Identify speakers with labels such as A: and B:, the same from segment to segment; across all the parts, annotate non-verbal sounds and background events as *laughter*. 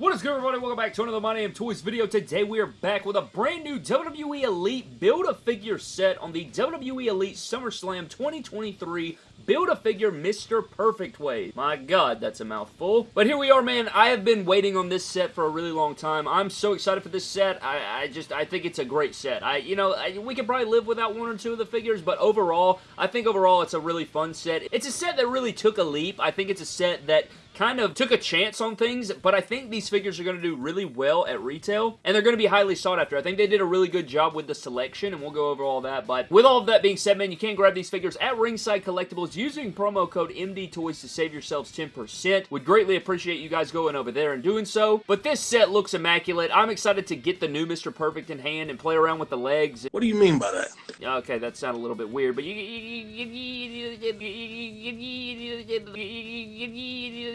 A: What is good everybody? Welcome back to another My Damn Toys video. Today we are back with a brand new WWE Elite Build-A-Figure set on the WWE Elite SummerSlam 2023 Build-A-Figure Mr. Perfect Way. My god, that's a mouthful. But here we are, man. I have been waiting on this set for a really long time. I'm so excited for this set. I, I just, I think it's a great set. I, you know, I, we could probably live without one or two of the figures, but overall, I think overall it's a really fun set. It's a set that really took a leap. I think it's a set that kind of took a chance on things, but I think these figures are going to do really well at retail, and they're going to be highly sought after. I think they did a really good job with the selection, and we'll go over all that, but with all of that being said, man, you can grab these figures at Ringside Collectibles using promo code MDTOYS to save yourselves 10%. Would greatly appreciate you guys going over there and doing so, but this set looks immaculate. I'm excited to get the new Mr. Perfect in hand and play around with the legs.
B: What do you mean by that?
A: Okay, that sounded a little bit weird, but you...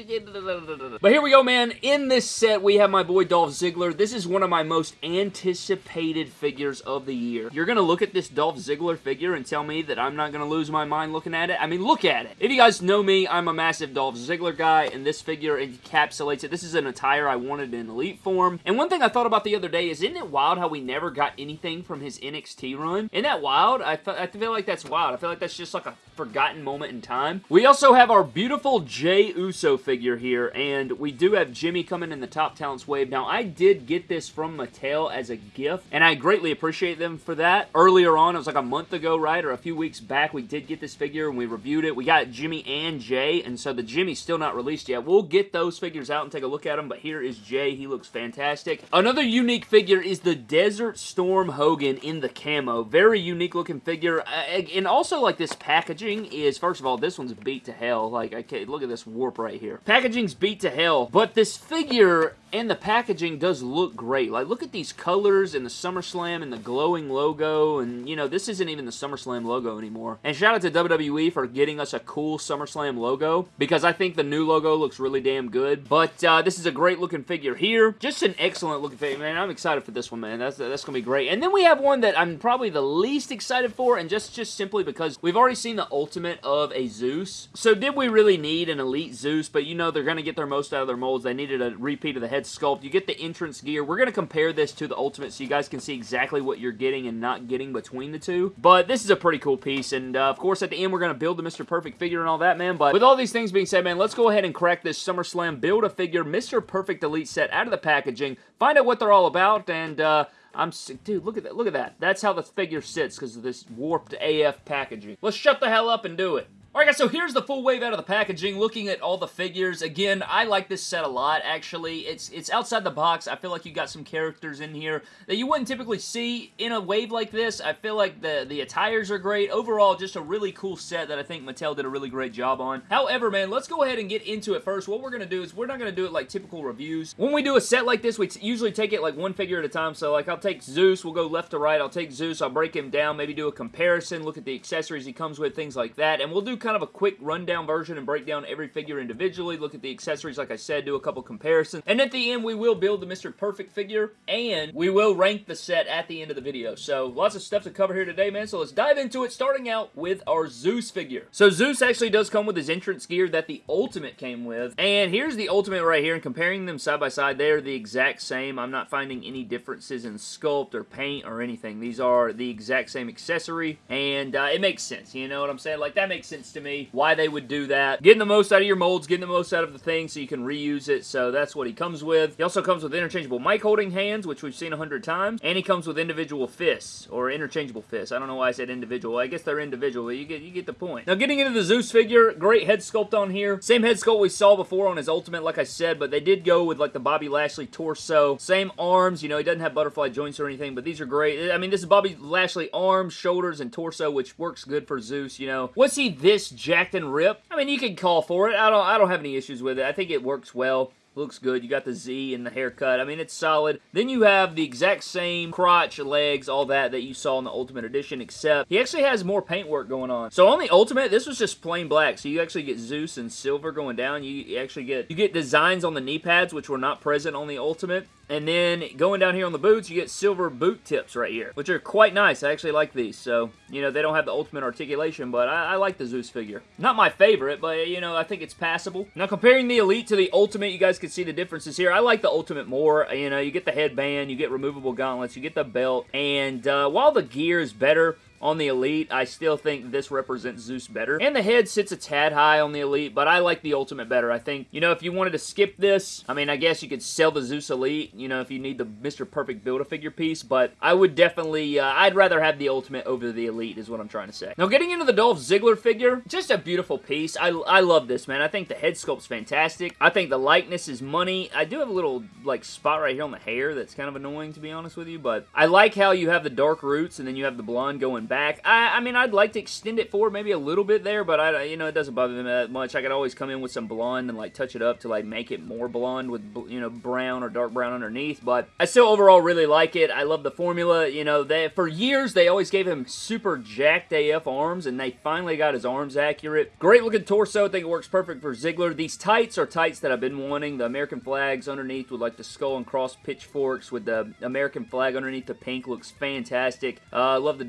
A: *laughs* But here we go, man. In this set, we have my boy Dolph Ziggler. This is one of my most anticipated figures of the year. You're going to look at this Dolph Ziggler figure and tell me that I'm not going to lose my mind looking at it? I mean, look at it. If you guys know me, I'm a massive Dolph Ziggler guy, and this figure encapsulates it. This is an attire I wanted in Elite form. And one thing I thought about the other day is, isn't it wild how we never got anything from his NXT run? Isn't that wild? I, I feel like that's wild. I feel like that's just like a forgotten moment in time. We also have our beautiful Jey Uso figure here, and we do have Jimmy coming in the Top Talents wave. Now, I did get this from Mattel as a gift, and I greatly appreciate them for that. Earlier on, it was like a month ago, right, or a few weeks back, we did get this figure, and we reviewed it. We got Jimmy and Jey, and so the Jimmy's still not released yet. We'll get those figures out and take a look at them, but here is Jey. He looks fantastic. Another unique figure is the Desert Storm Hogan in the camo. Very unique looking figure, uh, and also like this packaging is, first of all, this one's beat to hell. Like, okay, look at this warp right here. Packaging's beat to hell, but this figure and the packaging does look great. Like, look at these colors and the SummerSlam and the glowing logo, and, you know, this isn't even the SummerSlam logo anymore. And shout out to WWE for getting us a cool SummerSlam logo, because I think the new logo looks really damn good. But uh, this is a great looking figure here. Just an excellent looking figure, man. I'm excited for this one, man. That's, that's going to be great. And then we have one that I'm probably the least excited for, and just, just simply because we've already seen the ultimate of a Zeus. So did we really need an Elite Zeus? But you know they're going to get their most out of their molds. They needed a repeat of the head sculpt. You get the entrance gear. We're going to compare this to the ultimate so you guys can see exactly what you're getting and not getting between the two. But this is a pretty cool piece. And uh, of course at the end we're going to build the Mr. Perfect figure and all that, man. But with all these things being said, man, let's go ahead and crack this SummerSlam Build-A-Figure Mr. Perfect Elite set out of the packaging. Find out what they're all about and... Uh, I'm dude, look at that. Look at that. That's how the figure sits because of this warped AF packaging. Let's shut the hell up and do it. Alright guys, so here's the full wave out of the packaging, looking at all the figures. Again, I like this set a lot, actually. It's it's outside the box. I feel like you got some characters in here that you wouldn't typically see in a wave like this. I feel like the, the attires are great. Overall, just a really cool set that I think Mattel did a really great job on. However, man, let's go ahead and get into it first. What we're going to do is we're not going to do it like typical reviews. When we do a set like this, we usually take it like one figure at a time. So, like, I'll take Zeus. We'll go left to right. I'll take Zeus. I'll break him down, maybe do a comparison, look at the accessories he comes with, things like that. And we'll do kind of a quick rundown version and break down every figure individually, look at the accessories like I said, do a couple comparisons. And at the end, we will build the Mr. Perfect figure, and we will rank the set at the end of the video. So lots of stuff to cover here today, man. So let's dive into it, starting out with our Zeus figure. So Zeus actually does come with his entrance gear that the Ultimate came with. And here's the Ultimate right here, and comparing them side by side, they're the exact same. I'm not finding any differences in sculpt or paint or anything. These are the exact same accessory, and uh, it makes sense. You know what I'm saying? Like, that makes sense to me why they would do that. Getting the most out of your molds, getting the most out of the thing so you can reuse it. So that's what he comes with. He also comes with interchangeable mic holding hands, which we've seen a hundred times. And he comes with individual fists, or interchangeable fists. I don't know why I said individual. I guess they're individual, but you get, you get the point. Now getting into the Zeus figure, great head sculpt on here. Same head sculpt we saw before on his Ultimate, like I said, but they did go with like the Bobby Lashley torso. Same arms, you know, he doesn't have butterfly joints or anything, but these are great. I mean, this is Bobby Lashley arms, shoulders, and torso, which works good for Zeus, you know. Was he this jacked and ripped? I mean, you can call for it. I don't, I don't have any issues with it. I think it works well. Looks good. You got the Z and the haircut. I mean, it's solid. Then you have the exact same crotch, legs, all that that you saw in the Ultimate Edition, except he actually has more paintwork going on. So on the Ultimate, this was just plain black. So you actually get Zeus and silver going down. You actually get you get designs on the knee pads, which were not present on the Ultimate. And then going down here on the boots, you get silver boot tips right here, which are quite nice. I actually like these. So, you know, they don't have the ultimate articulation, but I, I, like the Zeus figure. Not my favorite, but, you know, I think it's passable. Now, comparing the Elite to the Ultimate, you guys can see the differences here. I like the Ultimate more. You know, you get the headband, you get removable gauntlets, you get the belt, and uh, while the gear is better, on the Elite, I still think this represents Zeus better. And the head sits a tad high on the Elite, but I like the Ultimate better. I think, you know, if you wanted to skip this, I mean, I guess you could sell the Zeus Elite, you know, if you need the Mr. Perfect Build-A-Figure piece, but I would definitely, uh, I'd rather have the Ultimate over the Elite is what I'm trying to say. Now, getting into the Dolph Ziggler figure, just a beautiful piece. I, I love this, man. I think the head sculpt's fantastic. I think the likeness is money. I do have a little, like, spot right here on the hair that's kind of annoying, to be honest with you, but I like how you have the dark roots and then you have the blonde going back. I, I mean, I'd like to extend it forward maybe a little bit there, but I, you know, it doesn't bother me that much. I could always come in with some blonde and like touch it up to like make it more blonde with, you know, brown or dark brown underneath, but I still overall really like it. I love the formula. You know, they, for years they always gave him super jacked AF arms, and they finally got his arms accurate. Great looking torso. I think it works perfect for Ziggler. These tights are tights that I've been wanting. The American flags underneath with like the skull and cross pitchforks with the American flag underneath the pink looks fantastic. I uh, love the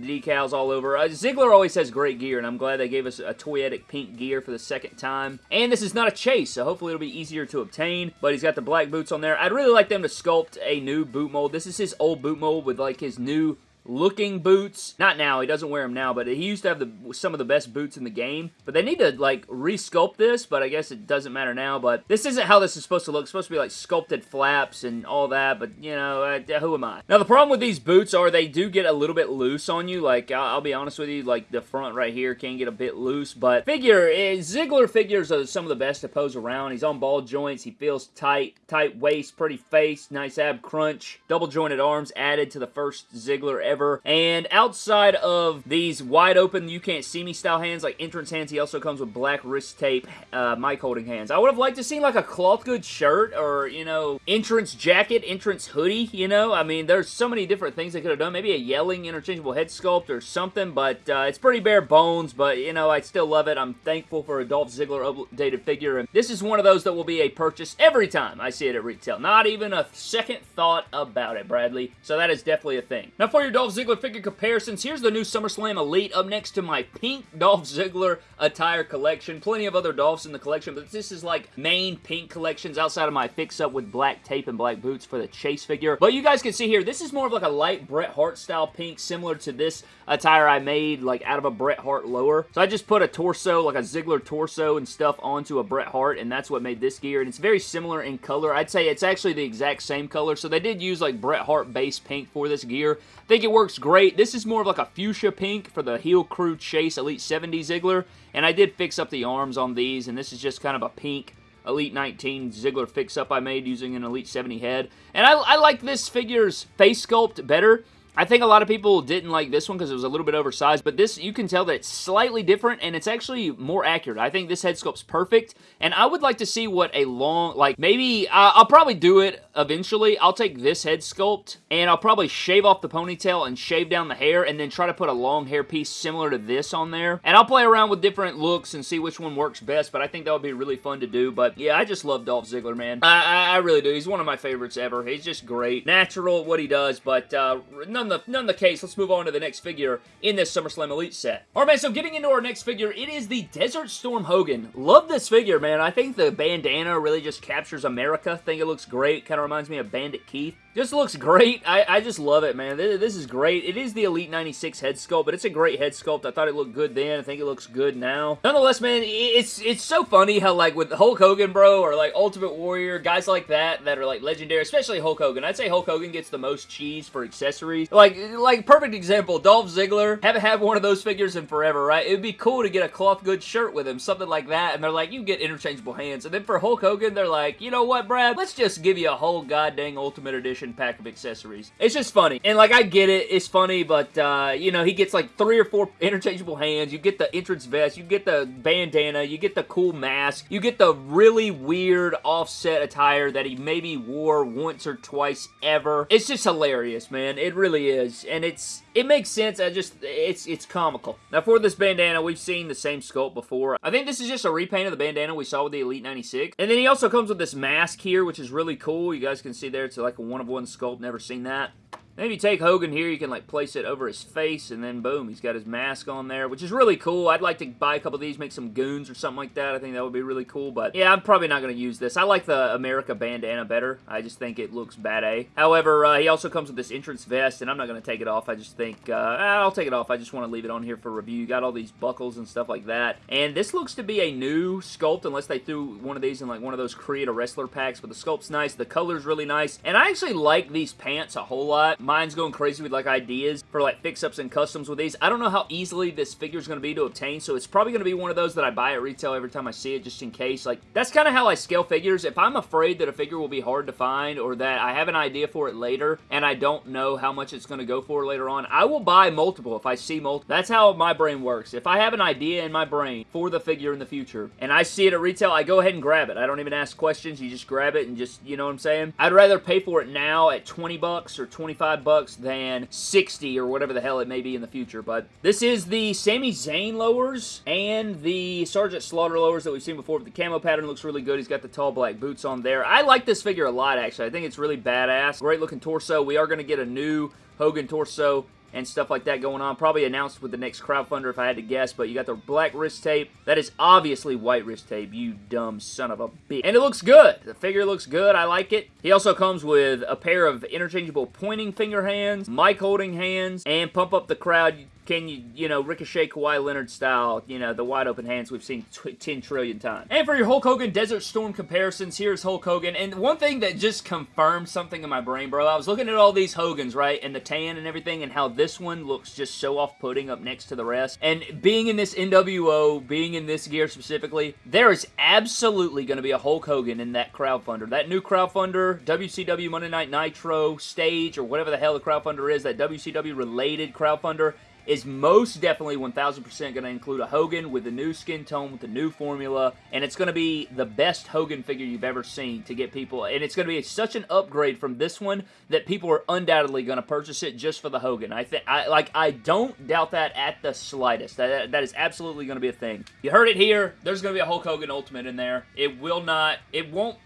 A: all over. Uh, Ziggler always has great gear, and I'm glad they gave us a toyetic pink gear for the second time. And this is not a chase, so hopefully it'll be easier to obtain, but he's got the black boots on there. I'd really like them to sculpt a new boot mold. This is his old boot mold with like his new looking boots. Not now, he doesn't wear them now, but he used to have the, some of the best boots in the game. But they need to, like, resculpt this, but I guess it doesn't matter now. But this isn't how this is supposed to look. It's supposed to be, like, sculpted flaps and all that, but, you know, who am I? Now, the problem with these boots are they do get a little bit loose on you. Like, I'll, I'll be honest with you, like, the front right here can get a bit loose, but figure, eh, Ziggler figures are some of the best to pose around. He's on ball joints. He feels tight, tight waist, pretty face, nice ab crunch, double jointed arms added to the first Ziggler ever. And outside of these wide open, you can't see me style hands, like entrance hands, he also comes with black wrist tape, uh, mic holding hands. I would have liked to see like a cloth good shirt or, you know, entrance jacket, entrance hoodie, you know? I mean, there's so many different things they could have done. Maybe a yelling interchangeable head sculpt or something, but uh, it's pretty bare bones, but, you know, I still love it. I'm thankful for a Dolph Ziggler updated figure, and this is one of those that will be a purchase every time I see it at retail. Not even a second thought about it, Bradley. So that is definitely a thing. Now for your Dolph Ziggler figure comparisons, here's the new SummerSlam Elite up next to my pink Dolph Ziggler attire collection. Plenty of other Dolphs in the collection, but this is like main pink collections outside of my fix-up with black tape and black boots for the Chase figure. But you guys can see here, this is more of like a light Bret Hart style pink, similar to this attire I made like out of a Bret Hart lower. So I just put a torso, like a Ziggler torso and stuff onto a Bret Hart, and that's what made this gear. And it's very similar in color. I'd say it's actually the exact same color. So they did use like Bret Hart base pink for this gear. Think it works great. This is more of like a fuchsia pink for the Heel Crew Chase Elite 70 Ziggler. And I did fix up the arms on these, and this is just kind of a pink Elite 19 Ziggler fix-up I made using an Elite 70 head. And I, I like this figure's face sculpt better. I think a lot of people didn't like this one because it was a little bit oversized, but this, you can tell that it's slightly different and it's actually more accurate. I think this head sculpt's perfect, and I would like to see what a long, like, maybe, uh, I'll probably do it eventually. I'll take this head sculpt, and I'll probably shave off the ponytail and shave down the hair, and then try to put a long hair piece similar to this on there. And I'll play around with different looks and see which one works best, but I think that would be really fun to do. But yeah, I just love Dolph Ziggler, man. I, I, I really do. He's one of my favorites ever. He's just great. Natural what he does, but uh, none none the, none the case, let's move on to the next figure in this SummerSlam Elite set. Alright, man, so getting into our next figure, it is the Desert Storm Hogan. Love this figure, man. I think the bandana really just captures America. I think it looks great. Kind of reminds me of Bandit Keith. Just looks great. I, I just love it, man. This, this, is great. It is the Elite 96 head sculpt, but it's a great head sculpt. I thought it looked good then. I think it looks good now. Nonetheless, man, it's it's so funny how, like, with Hulk Hogan, bro, or, like, Ultimate Warrior, guys like that that are, like, legendary, especially Hulk Hogan. I'd say Hulk Hogan gets the most cheese for accessories. Like, like perfect example, Dolph Ziggler. Haven't had one of those figures in forever, right? It would be cool to get a cloth good shirt with him, something like that, and they're like, you get interchangeable hands. And then for Hulk Hogan, they're like, you know what, Brad? Let's just give you a whole goddamn Ultimate Edition pack of accessories. It's just funny. And like, I get it. It's funny, but, uh, you know, he gets like three or four interchangeable hands. You get the entrance vest. You get the bandana. You get the cool mask. You get the really weird offset attire that he maybe wore once or twice ever. It's just hilarious, man. It really is. And it's, it makes sense. I just, it's, it's comical. Now, for this bandana, we've seen the same sculpt before. I think this is just a repaint of the bandana we saw with the Elite 96. And then he also comes with this mask here, which is really cool. You guys can see there, it's like a one-of-one -one sculpt. Never seen that. You take Hogan here, you can like place it over his face, and then boom, he's got his mask on there, which is really cool. I'd like to buy a couple of these, make some goons or something like that. I think that would be really cool, but yeah, I'm probably not going to use this. I like the America bandana better. I just think it looks bad A. However, uh, he also comes with this entrance vest, and I'm not going to take it off. I just think, uh, I'll take it off. I just want to leave it on here for review. You got all these buckles and stuff like that, and this looks to be a new sculpt, unless they threw one of these in like one of those Create a Wrestler packs, but the sculpt's nice. The color's really nice, and I actually like these pants a whole lot. Mine's going crazy with like ideas for like fix-ups and customs with these. I don't know how easily this figure is going to be to obtain, so it's probably going to be one of those that I buy at retail every time I see it, just in case. Like, that's kind of how I scale figures. If I'm afraid that a figure will be hard to find, or that I have an idea for it later, and I don't know how much it's going to go for later on, I will buy multiple if I see multiple. That's how my brain works. If I have an idea in my brain for the figure in the future, and I see it at retail, I go ahead and grab it. I don't even ask questions. You just grab it and just, you know what I'm saying? I'd rather pay for it now at 20 bucks or 25 bucks than 60 or whatever the hell it may be in the future. But this is the Sami Zayn lowers and the Sergeant Slaughter lowers that we've seen before. But The camo pattern looks really good. He's got the tall black boots on there. I like this figure a lot, actually. I think it's really badass. Great looking torso. We are going to get a new Hogan torso and stuff like that going on. Probably announced with the next crowdfunder if I had to guess, but you got the black wrist tape. That is obviously white wrist tape, you dumb son of a bitch. And it looks good. The figure looks good. I like it. He also comes with a pair of interchangeable pointing finger hands, mic holding hands, and pump up the crowd can you, you know, Ricochet Kawhi Leonard style, you know, the wide open hands we've seen 10 trillion times. And for your Hulk Hogan Desert Storm comparisons, here's Hulk Hogan. And one thing that just confirmed something in my brain, bro, I was looking at all these Hogans, right, and the tan and everything, and how this one looks just so off-putting up next to the rest. And being in this NWO, being in this gear specifically, there is absolutely going to be a Hulk Hogan in that crowdfunder. That new crowdfunder, WCW Monday Night Nitro stage, or whatever the hell the crowdfunder is, that WCW-related crowdfunder, is most definitely 1000% going to include a Hogan with the new skin tone, with the new formula, and it's going to be the best Hogan figure you've ever seen to get people, and it's going to be such an upgrade from this one that people are undoubtedly going to purchase it just for the Hogan. I think, I like, I don't doubt that at the slightest. That, that is absolutely going to be a thing. You heard it here. There's going to be a Hulk Hogan Ultimate in there. It will not, it won't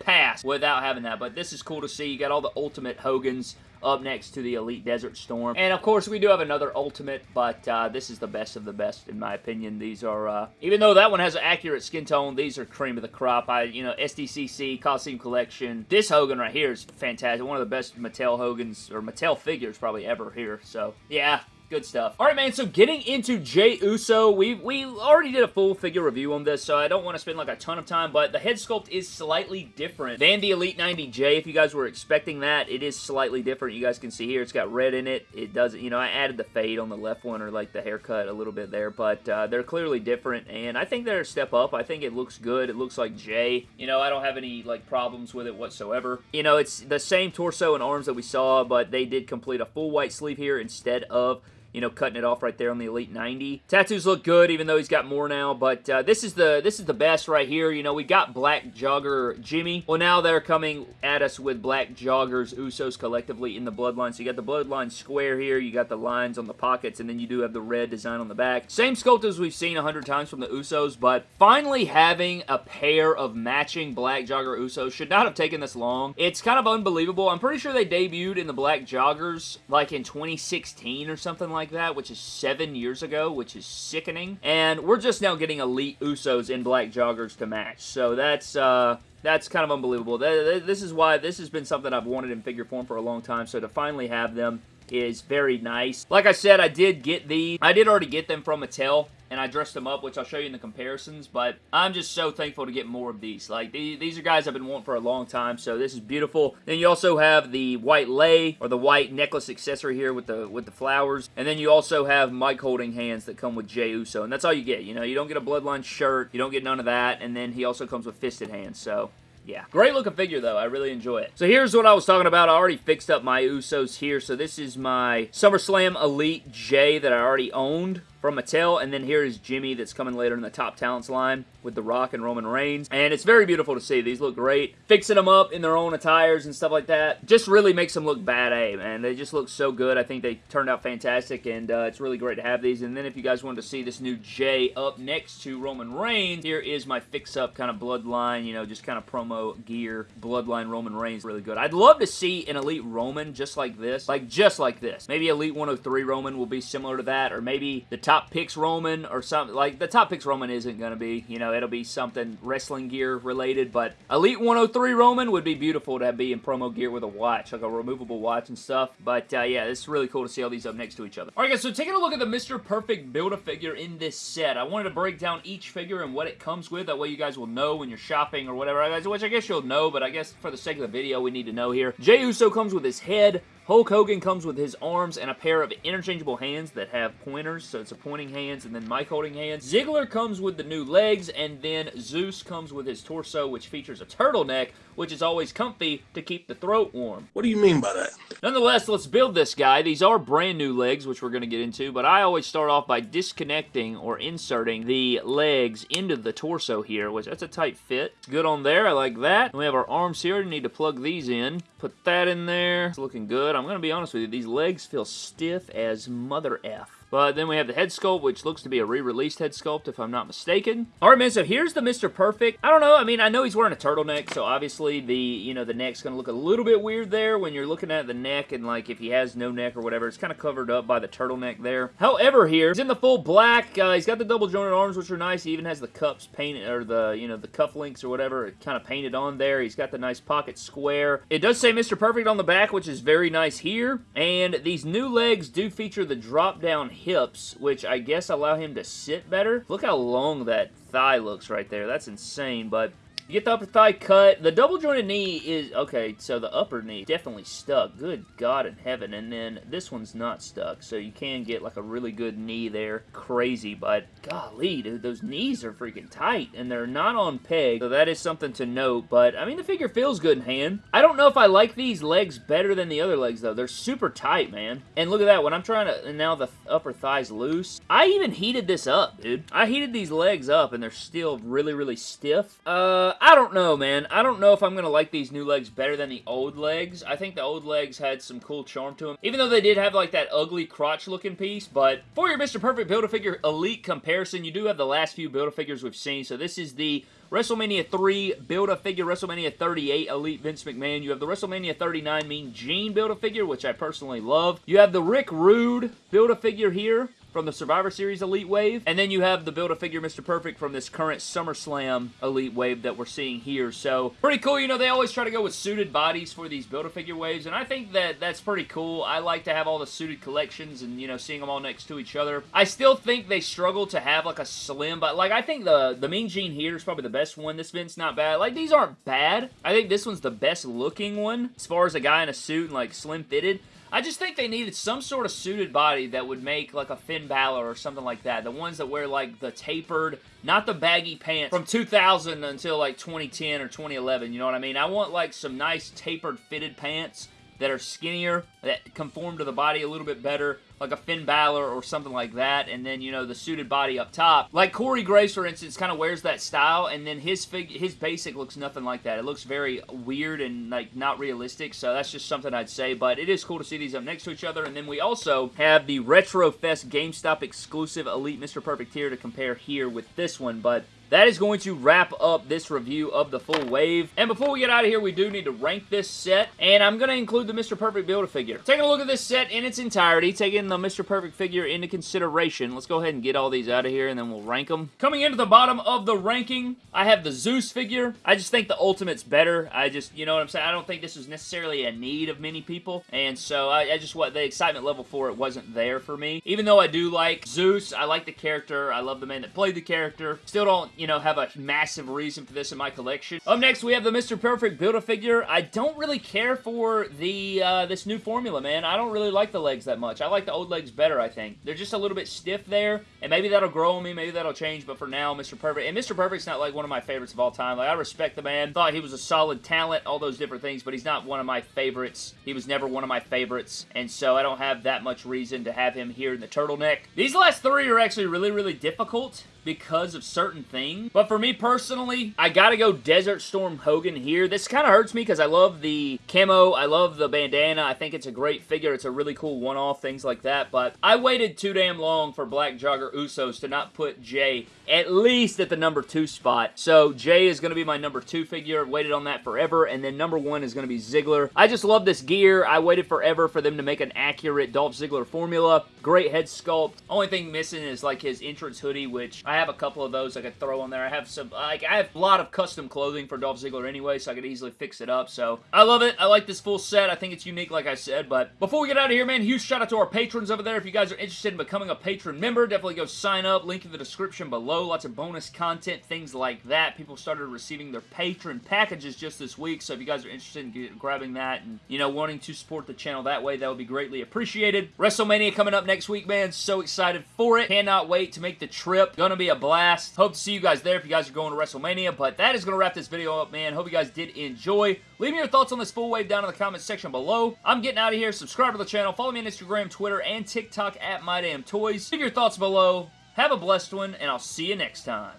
A: pass without having that, but this is cool to see. You got all the Ultimate Hogans up next to the Elite Desert Storm. And of course, we do have another Ultimate, but uh, this is the best of the best, in my opinion. These are, uh, even though that one has an accurate skin tone, these are cream of the crop. I, you know, SDCC, Coliseum Collection. This Hogan right here is fantastic. One of the best Mattel Hogans, or Mattel figures probably ever here. So, yeah, Good stuff. All right, man, so getting into Jey Uso, we, we already did a full figure review on this, so I don't want to spend like a ton of time, but the head sculpt is slightly different than the Elite 90J. If you guys were expecting that, it is slightly different. You guys can see here, it's got red in it. It doesn't, you know, I added the fade on the left one, or like the haircut a little bit there, but uh, they're clearly different, and I think they're a step up. I think it looks good. It looks like Jey. You know, I don't have any, like, problems with it whatsoever. You know, it's the same torso and arms that we saw, but they did complete a full white sleeve here instead of you know, cutting it off right there on the Elite 90. Tattoos look good, even though he's got more now, but uh, this is the this is the best right here. You know, we got Black Jogger Jimmy. Well, now they're coming at us with Black Joggers Usos collectively in the Bloodline. So you got the Bloodline square here, you got the lines on the pockets, and then you do have the red design on the back. Same sculpt as we've seen a hundred times from the Usos, but finally having a pair of matching Black Jogger Usos should not have taken this long. It's kind of unbelievable. I'm pretty sure they debuted in the Black Joggers like in 2016 or something like like that, which is seven years ago, which is sickening. And we're just now getting Elite Usos in black joggers to match. So that's, uh, that's kind of unbelievable. This is why this has been something I've wanted in figure form for a long time. So to finally have them is very nice. Like I said, I did get these. I did already get them from Mattel and I dressed them up, which I'll show you in the comparisons, but I'm just so thankful to get more of these. Like, these are guys I've been wanting for a long time, so this is beautiful. Then you also have the white lei, or the white necklace accessory here with the with the flowers, and then you also have mic holding hands that come with Jey Uso, and that's all you get. You know, you don't get a Bloodline shirt, you don't get none of that, and then he also comes with fisted hands, so yeah. Great looking figure, though. I really enjoy it. So here's what I was talking about. I already fixed up my Usos here. So this is my SummerSlam Elite J that I already owned from Mattel, and then here is Jimmy that's coming later in the top talents line with The Rock and Roman Reigns, and it's very beautiful to see. These look great. Fixing them up in their own attires and stuff like that just really makes them look bad A, man. They just look so good. I think they turned out fantastic, and uh, it's really great to have these. And then if you guys wanted to see this new Jey up next to Roman Reigns, here is my fix-up kind of bloodline, you know, just kind of promo gear, bloodline Roman Reigns, really good. I'd love to see an Elite Roman just like this, like just like this. Maybe Elite 103 Roman will be similar to that, or maybe the Top Picks Roman or something, like the Top Picks Roman isn't going to be, you know, it'll be something wrestling gear related, but Elite 103 Roman would be beautiful to be in promo gear with a watch, like a removable watch and stuff, but uh, yeah, it's really cool to see all these up next to each other. Alright guys, so taking a look at the Mr. Perfect Build-A-Figure in this set, I wanted to break down each figure and what it comes with, that way you guys will know when you're shopping or whatever, which I guess you'll know, but I guess for the sake of the video, we need to know here. Jey Uso comes with his head, Hulk Hogan comes with his arms and a pair of interchangeable hands that have pointers, so it's a pointing hands and then mic holding hands. Ziggler comes with the new legs, and then Zeus comes with his torso, which features a turtleneck, which is always comfy to keep the throat warm.
B: What do you mean by that?
A: Nonetheless, let's build this guy. These are brand new legs, which we're going to get into, but I always start off by disconnecting or inserting the legs into the torso here, which that's a tight fit. It's good on there. I like that. And we have our arms here. We need to plug these in. Put that in there. It's looking good. I'm going to be honest with you. These legs feel stiff as mother F. But then we have the head sculpt, which looks to be a re-released head sculpt, if I'm not mistaken. All right, man, so here's the Mr. Perfect. I don't know. I mean, I know he's wearing a turtleneck, so obviously the, you know, the neck's going to look a little bit weird there when you're looking at the neck and, like, if he has no neck or whatever, it's kind of covered up by the turtleneck there. However, here, he's in the full black. Uh, he's got the double jointed arms, which are nice. He even has the cups painted, or the, you know, the cuff links or whatever, kind of painted on there. He's got the nice pocket square. It does say Mr. Perfect on the back, which is very nice here. And these new legs do feature the drop-down hips, which I guess allow him to sit better. Look how long that thigh looks right there. That's insane, but get the upper thigh cut. The double jointed knee is, okay, so the upper knee definitely stuck. Good God in heaven. And then this one's not stuck, so you can get like a really good knee there. Crazy, but golly, dude, those knees are freaking tight, and they're not on peg, so that is something to note. But, I mean, the figure feels good in hand. I don't know if I like these legs better than the other legs, though. They're super tight, man. And look at that. When I'm trying to, and now the upper thigh's loose. I even heated this up, dude. I heated these legs up, and they're still really, really stiff. Uh, I don't know, man. I don't know if I'm going to like these new legs better than the old legs. I think the old legs had some cool charm to them. Even though they did have like that ugly crotch looking piece. But for your Mr. Perfect Build-A-Figure Elite comparison, you do have the last few Build-A-Figures we've seen. So this is the WrestleMania 3 Build-A-Figure, WrestleMania 38 Elite Vince McMahon. You have the WrestleMania 39 Mean Gene Build-A-Figure, which I personally love. You have the Rick Rude Build-A-Figure here from the Survivor Series Elite Wave. And then you have the Build-A-Figure Mr. Perfect from this current SummerSlam Elite Wave that we're seeing here. So, pretty cool. You know, they always try to go with suited bodies for these Build-A-Figure waves, and I think that that's pretty cool. I like to have all the suited collections and, you know, seeing them all next to each other. I still think they struggle to have, like, a slim, but, like, I think the, the Mean Gene here is probably the best one. This Vince not bad. Like, these aren't bad. I think this one's the best looking one as far as a guy in a suit and, like, slim-fitted. I just think they needed some sort of suited body that would make like a Finn Balor or something like that. The ones that wear like the tapered, not the baggy pants from 2000 until like 2010 or 2011, you know what I mean? I want like some nice tapered fitted pants that are skinnier, that conform to the body a little bit better, like a Finn Balor or something like that, and then, you know, the suited body up top. Like Corey Graves, for instance, kind of wears that style, and then his fig his basic looks nothing like that. It looks very weird and, like, not realistic, so that's just something I'd say, but it is cool to see these up next to each other, and then we also have the Retro Fest GameStop exclusive Elite Mr. Perfect here to compare here with this one, but that is going to wrap up this review of the full wave. And before we get out of here, we do need to rank this set, and I'm going to include the Mr. Perfect Build-A-Figure. Taking a look at this set in its entirety, taking the Mr. Perfect figure into consideration, let's go ahead and get all these out of here, and then we'll rank them. Coming into the bottom of the ranking, I have the Zeus figure. I just think the Ultimate's better. I just, you know what I'm saying? I don't think this is necessarily a need of many people, and so I, I just, what the excitement level for it wasn't there for me. Even though I do like Zeus, I like the character, I love the man that played the character, still don't you know, have a massive reason for this in my collection. Up next, we have the Mr. Perfect Build-A-Figure. I don't really care for the uh, this new formula, man. I don't really like the legs that much. I like the old legs better, I think. They're just a little bit stiff there, and maybe that'll grow on me. Maybe that'll change, but for now, Mr. Perfect. And Mr. Perfect's not like one of my favorites of all time. Like, I respect the man. Thought he was a solid talent, all those different things, but he's not one of my favorites. He was never one of my favorites, and so I don't have that much reason to have him here in the turtleneck. These last three are actually really, really difficult because of certain things. But for me personally, I gotta go Desert Storm Hogan here. This kind of hurts me because I love the camo. I love the bandana. I think it's a great figure. It's a really cool one-off, things like that. But I waited too damn long for Black Jogger Usos to not put Jey at least at the number two spot. So Jey is to be my number two figure. Waited on that forever. And then number one is to be Ziggler. I just love this gear. I waited forever for them to make an accurate Dolph Ziggler formula. Great head sculpt. Only thing missing is like his entrance hoodie, which I have a couple of those I could throw on there. I have some, like, I have a lot of custom clothing for Dolph Ziggler anyway, so I could easily fix it up. So I love it. I like this full set. I think it's unique, like I said. But before we get out of here, man, huge shout out to our patrons over there. If you guys are interested in becoming a patron member, definitely go sign up. Link in the description below. Lots of bonus content, things like that. People started receiving their patron packages just this week, so if you guys are interested in get, grabbing that and, you know, wanting to support the channel that way, that would be greatly appreciated. WrestleMania coming up next week, man. So excited for it. Cannot wait to make the trip. Gonna be a blast. Hope to see you guys there if you guys are going to WrestleMania, but that is gonna wrap this video up, man. Hope you guys did enjoy. Leave me your thoughts on this full wave down in the comments section below. I'm getting out of here. Subscribe to the channel. Follow me on Instagram, Twitter, and TikTok at MyDamnToys. Leave your thoughts below. Have a blessed one, and I'll see you next time.